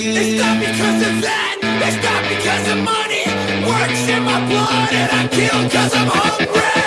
It's not because of that, it's not because of money. Works in my blood and I kill cause I'm hungry.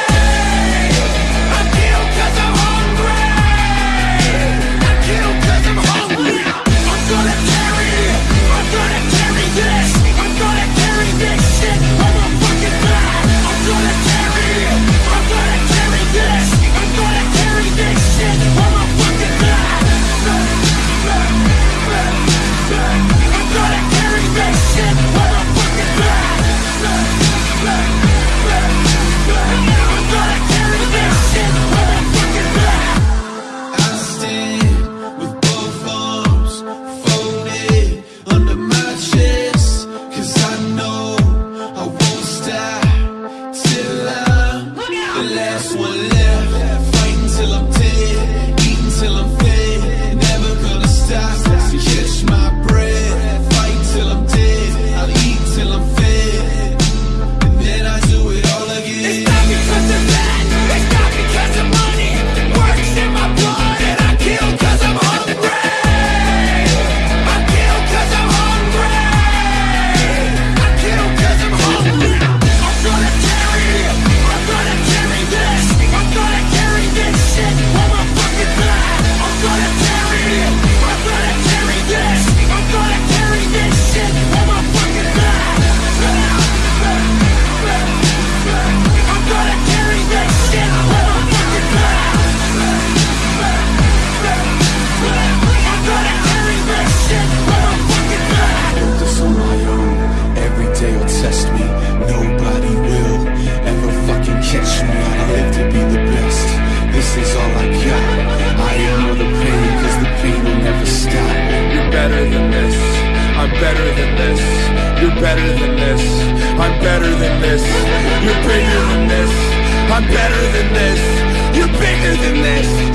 better than this. I'm better than this. You're better than this. I'm better than this. You're bigger than this. I'm better than this. You're bigger than this.